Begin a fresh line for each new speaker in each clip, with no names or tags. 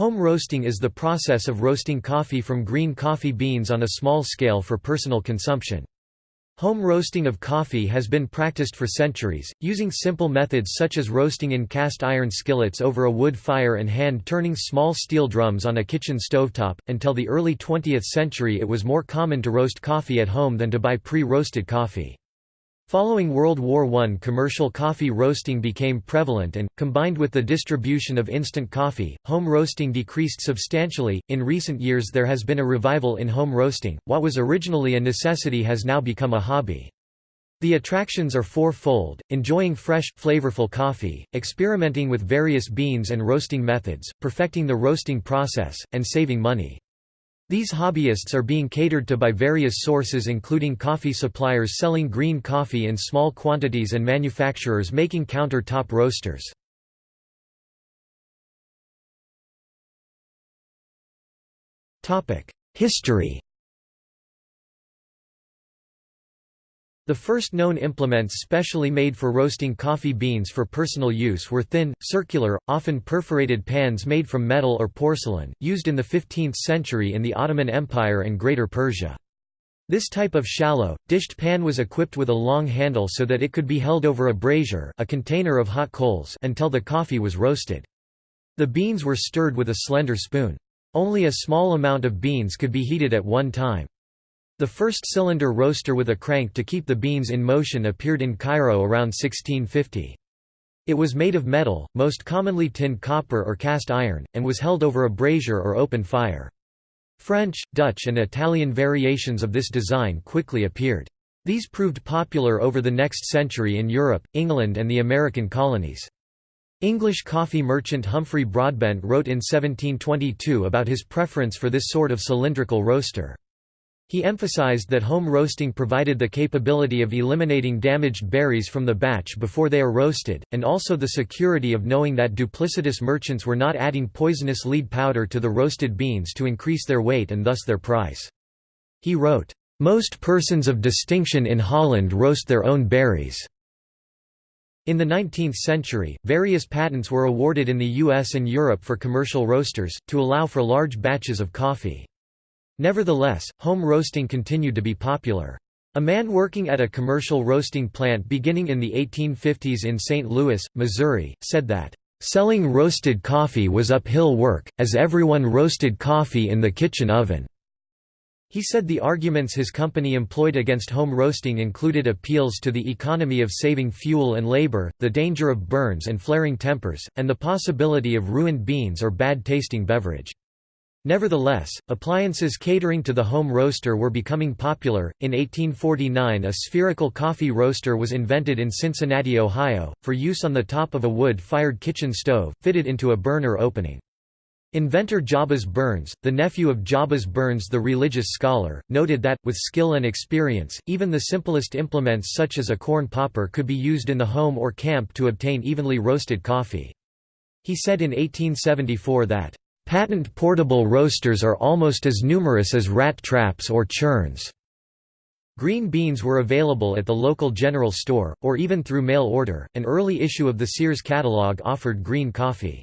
Home roasting is the process of roasting coffee from green coffee beans on a small scale for personal consumption. Home roasting of coffee has been practiced for centuries, using simple methods such as roasting in cast iron skillets over a wood fire and hand-turning small steel drums on a kitchen stovetop. Until the early 20th century it was more common to roast coffee at home than to buy pre-roasted coffee. Following World War I commercial coffee roasting became prevalent and, combined with the distribution of instant coffee, home roasting decreased substantially. In recent years there has been a revival in home roasting, what was originally a necessity has now become a hobby. The attractions are four-fold, enjoying fresh, flavorful coffee, experimenting with various beans and roasting methods, perfecting the roasting process, and saving money. These hobbyists are being catered to by various sources including coffee suppliers selling green coffee in small quantities and manufacturers making counter-top roasters. History The first known implements specially made for roasting coffee beans for personal use were thin, circular, often perforated pans made from metal or porcelain, used in the 15th century in the Ottoman Empire and Greater Persia. This type of shallow, dished pan was equipped with a long handle so that it could be held over a brazier a container of hot coals until the coffee was roasted. The beans were stirred with a slender spoon. Only a small amount of beans could be heated at one time. The first cylinder roaster with a crank to keep the beans in motion appeared in Cairo around 1650. It was made of metal, most commonly tinned copper or cast iron, and was held over a brazier or open fire. French, Dutch and Italian variations of this design quickly appeared. These proved popular over the next century in Europe, England and the American colonies. English coffee merchant Humphrey Broadbent wrote in 1722 about his preference for this sort of cylindrical roaster. He emphasized that home roasting provided the capability of eliminating damaged berries from the batch before they are roasted, and also the security of knowing that duplicitous merchants were not adding poisonous lead powder to the roasted beans to increase their weight and thus their price. He wrote, "...most persons of distinction in Holland roast their own berries." In the 19th century, various patents were awarded in the US and Europe for commercial roasters, to allow for large batches of coffee. Nevertheless, home roasting continued to be popular. A man working at a commercial roasting plant beginning in the 1850s in St. Louis, Missouri, said that, "...selling roasted coffee was uphill work, as everyone roasted coffee in the kitchen oven." He said the arguments his company employed against home roasting included appeals to the economy of saving fuel and labor, the danger of burns and flaring tempers, and the possibility of ruined beans or bad-tasting beverage. Nevertheless, appliances catering to the home roaster were becoming popular. In 1849, a spherical coffee roaster was invented in Cincinnati, Ohio, for use on the top of a wood fired kitchen stove, fitted into a burner opening. Inventor Jabez Burns, the nephew of Jabez Burns the religious scholar, noted that, with skill and experience, even the simplest implements such as a corn popper could be used in the home or camp to obtain evenly roasted coffee. He said in 1874 that, Patent portable roasters are almost as numerous as rat traps or churns. Green beans were available at the local general store, or even through mail order. An early issue of the Sears catalog offered green coffee.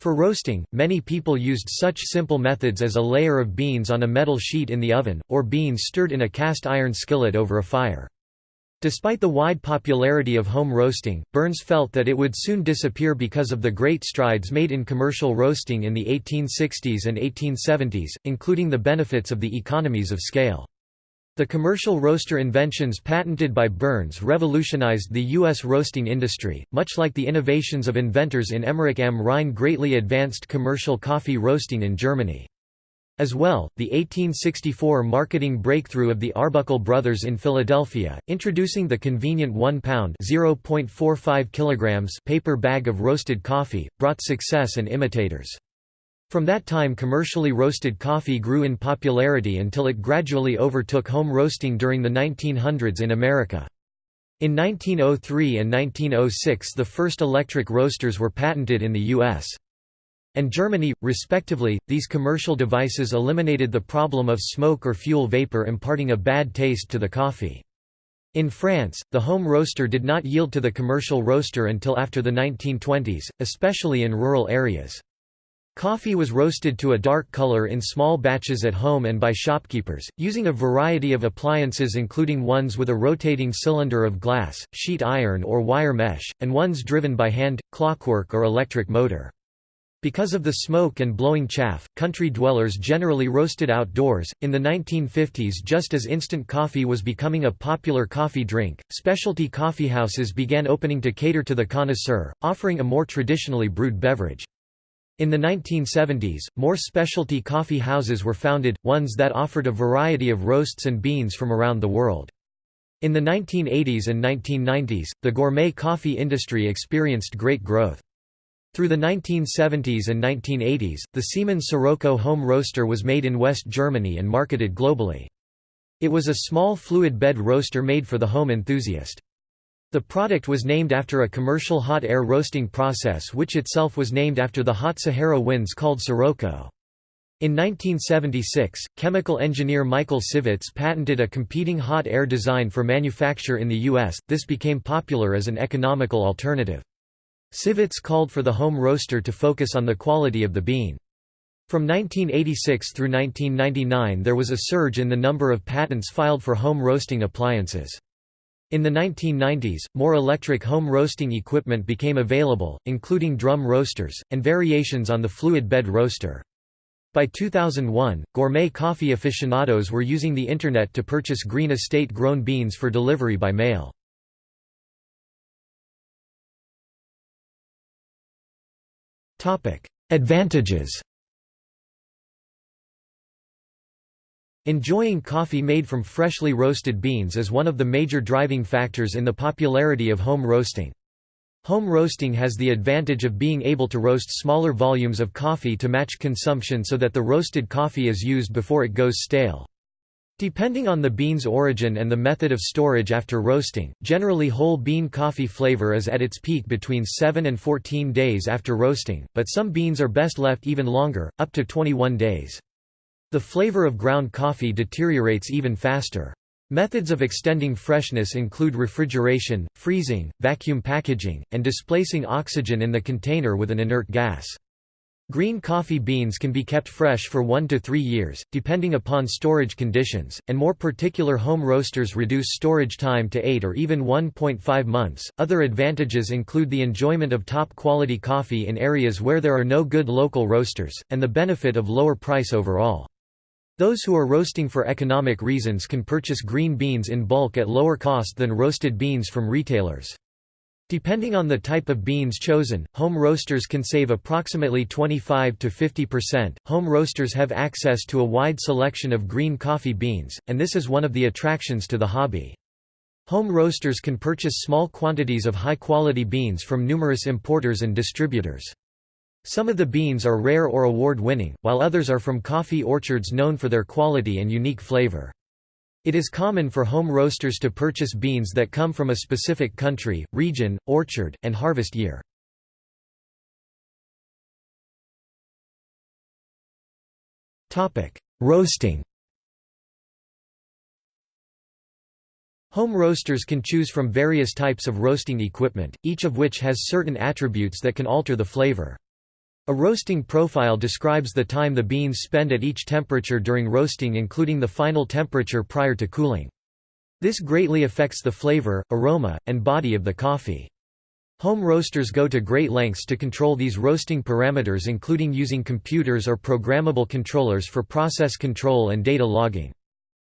For roasting, many people used such simple methods as a layer of beans on a metal sheet in the oven, or beans stirred in a cast iron skillet over a fire. Despite the wide popularity of home roasting, Burns felt that it would soon disappear because of the great strides made in commercial roasting in the 1860s and 1870s, including the benefits of the economies of scale. The commercial roaster inventions patented by Burns revolutionized the U.S. roasting industry, much like the innovations of inventors in Emmerich am Rhein greatly advanced commercial coffee roasting in Germany. As well, the 1864 marketing breakthrough of the Arbuckle brothers in Philadelphia, introducing the convenient 1-pound (0.45 paper bag of roasted coffee, brought success and imitators. From that time commercially roasted coffee grew in popularity until it gradually overtook home roasting during the 1900s in America. In 1903 and 1906 the first electric roasters were patented in the U.S and Germany, respectively. These commercial devices eliminated the problem of smoke or fuel vapor imparting a bad taste to the coffee. In France, the home roaster did not yield to the commercial roaster until after the 1920s, especially in rural areas. Coffee was roasted to a dark color in small batches at home and by shopkeepers, using a variety of appliances including ones with a rotating cylinder of glass, sheet iron or wire mesh, and ones driven by hand, clockwork or electric motor. Because of the smoke and blowing chaff, country dwellers generally roasted outdoors. In the 1950s, just as instant coffee was becoming a popular coffee drink, specialty coffeehouses began opening to cater to the connoisseur, offering a more traditionally brewed beverage. In the 1970s, more specialty coffee houses were founded, ones that offered a variety of roasts and beans from around the world. In the 1980s and 1990s, the gourmet coffee industry experienced great growth. Through the 1970s and 1980s, the Siemens Sirocco home roaster was made in West Germany and marketed globally. It was a small fluid bed roaster made for the home enthusiast. The product was named after a commercial hot air roasting process which itself was named after the hot Sahara winds called Sirocco. In 1976, chemical engineer Michael Sivetz patented a competing hot air design for manufacture in the U.S., this became popular as an economical alternative. Sivetz called for the home roaster to focus on the quality of the bean. From 1986 through 1999 there was a surge in the number of patents filed for home roasting appliances. In the 1990s, more electric home roasting equipment became available, including drum roasters, and variations on the fluid bed roaster. By 2001, gourmet coffee aficionados were using the Internet to purchase green estate-grown beans for delivery by mail. Advantages Enjoying coffee made from freshly roasted beans is one of the major driving factors in the popularity of home roasting. Home roasting has the advantage of being able to roast smaller volumes of coffee to match consumption so that the roasted coffee is used before it goes stale. Depending on the bean's origin and the method of storage after roasting, generally whole bean coffee flavor is at its peak between 7 and 14 days after roasting, but some beans are best left even longer, up to 21 days. The flavor of ground coffee deteriorates even faster. Methods of extending freshness include refrigeration, freezing, vacuum packaging, and displacing oxygen in the container with an inert gas. Green coffee beans can be kept fresh for 1 to 3 years, depending upon storage conditions, and more particular home roasters reduce storage time to 8 or even 1.5 months. Other advantages include the enjoyment of top quality coffee in areas where there are no good local roasters, and the benefit of lower price overall. Those who are roasting for economic reasons can purchase green beans in bulk at lower cost than roasted beans from retailers. Depending on the type of beans chosen, home roasters can save approximately 25 to 50%. Home roasters have access to a wide selection of green coffee beans, and this is one of the attractions to the hobby. Home roasters can purchase small quantities of high-quality beans from numerous importers and distributors. Some of the beans are rare or award-winning, while others are from coffee orchards known for their quality and unique flavor. It is common for home roasters to purchase beans that come from a specific country, region, orchard, and harvest year. Roasting Home roasters can choose from various types of roasting equipment, each of which has certain attributes that can alter the flavor. A roasting profile describes the time the beans spend at each temperature during roasting including the final temperature prior to cooling. This greatly affects the flavor, aroma, and body of the coffee. Home roasters go to great lengths to control these roasting parameters including using computers or programmable controllers for process control and data logging.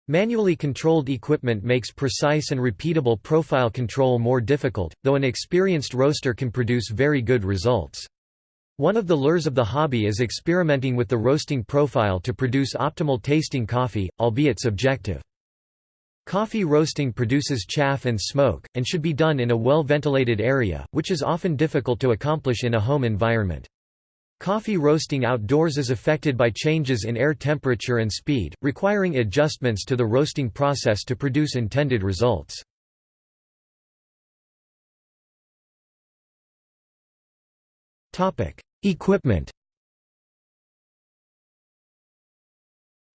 Manually controlled equipment makes precise and repeatable profile control more difficult, though an experienced roaster can produce very good results. One of the lures of the hobby is experimenting with the roasting profile to produce optimal tasting coffee, albeit subjective. Coffee roasting produces chaff and smoke, and should be done in a well-ventilated area, which is often difficult to accomplish in a home environment. Coffee roasting outdoors is affected by changes in air temperature and speed, requiring adjustments to the roasting process to produce intended results. Equipment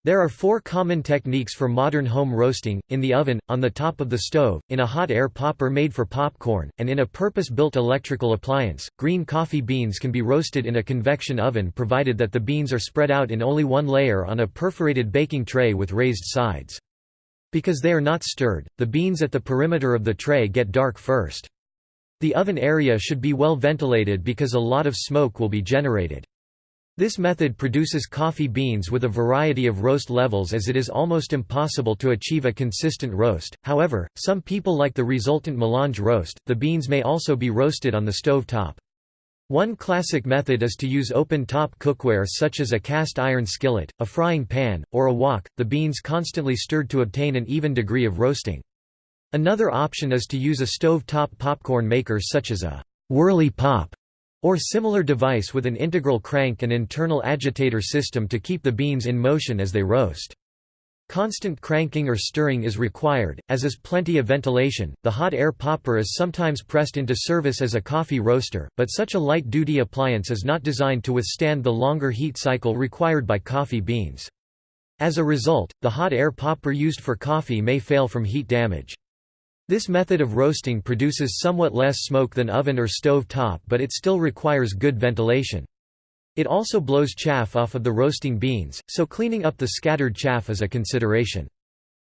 There are four common techniques for modern home roasting, in the oven, on the top of the stove, in a hot air popper made for popcorn, and in a purpose-built electrical appliance. Green coffee beans can be roasted in a convection oven provided that the beans are spread out in only one layer on a perforated baking tray with raised sides. Because they are not stirred, the beans at the perimeter of the tray get dark first. The oven area should be well ventilated because a lot of smoke will be generated. This method produces coffee beans with a variety of roast levels as it is almost impossible to achieve a consistent roast, however, some people like the resultant melange roast. The beans may also be roasted on the stove top. One classic method is to use open-top cookware such as a cast iron skillet, a frying pan, or a wok, the beans constantly stirred to obtain an even degree of roasting. Another option is to use a stove-top popcorn maker such as a whirly pop or similar device with an integral crank and internal agitator system to keep the beans in motion as they roast. Constant cranking or stirring is required, as is plenty of ventilation. The hot air popper is sometimes pressed into service as a coffee roaster, but such a light duty appliance is not designed to withstand the longer heat cycle required by coffee beans. As a result, the hot air popper used for coffee may fail from heat damage. This method of roasting produces somewhat less smoke than oven or stove top but it still requires good ventilation. It also blows chaff off of the roasting beans, so cleaning up the scattered chaff is a consideration.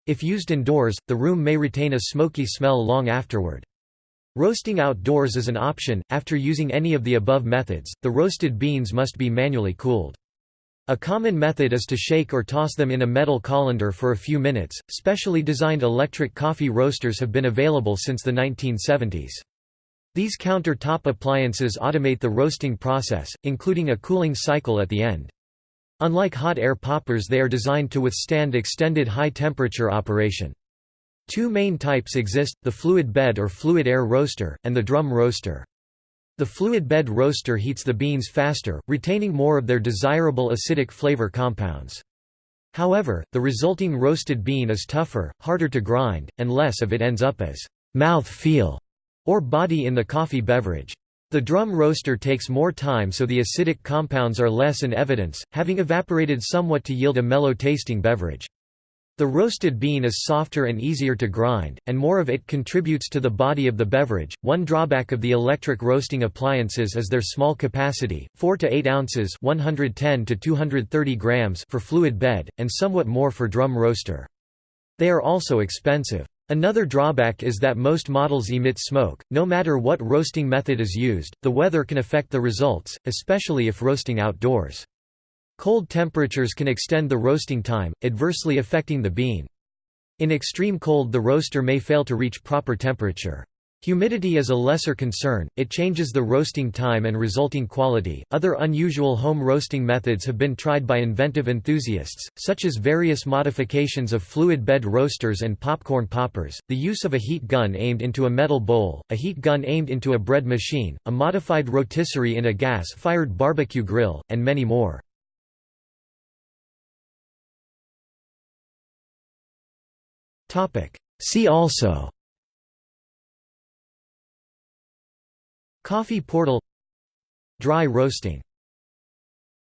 If used indoors, the room may retain a smoky smell long afterward. Roasting outdoors is an option. After using any of the above methods, the roasted beans must be manually cooled. A common method is to shake or toss them in a metal colander for a few minutes. Specially designed electric coffee roasters have been available since the 1970s. These counter-top appliances automate the roasting process, including a cooling cycle at the end. Unlike hot air poppers they are designed to withstand extended high-temperature operation. Two main types exist, the fluid bed or fluid air roaster, and the drum roaster. The fluid bed roaster heats the beans faster, retaining more of their desirable acidic flavor compounds. However, the resulting roasted bean is tougher, harder to grind, and less of it ends up as mouth feel or body in the coffee beverage. The drum roaster takes more time so the acidic compounds are less in evidence, having evaporated somewhat to yield a mellow tasting beverage. The roasted bean is softer and easier to grind, and more of it contributes to the body of the beverage. One drawback of the electric roasting appliances is their small capacity, 4 to 8 ounces (110 to 230 grams) for fluid bed, and somewhat more for drum roaster. They are also expensive. Another drawback is that most models emit smoke. No matter what roasting method is used, the weather can affect the results, especially if roasting outdoors. Cold temperatures can extend the roasting time, adversely affecting the bean. In extreme cold the roaster may fail to reach proper temperature. Humidity is a lesser concern, it changes the roasting time and resulting quality. Other unusual home roasting methods have been tried by inventive enthusiasts, such as various modifications of fluid bed roasters and popcorn poppers, the use of a heat gun aimed into a metal bowl, a heat gun aimed into a bread machine, a modified rotisserie in a gas fired barbecue grill, and many more. See also. Coffee portal. Dry roasting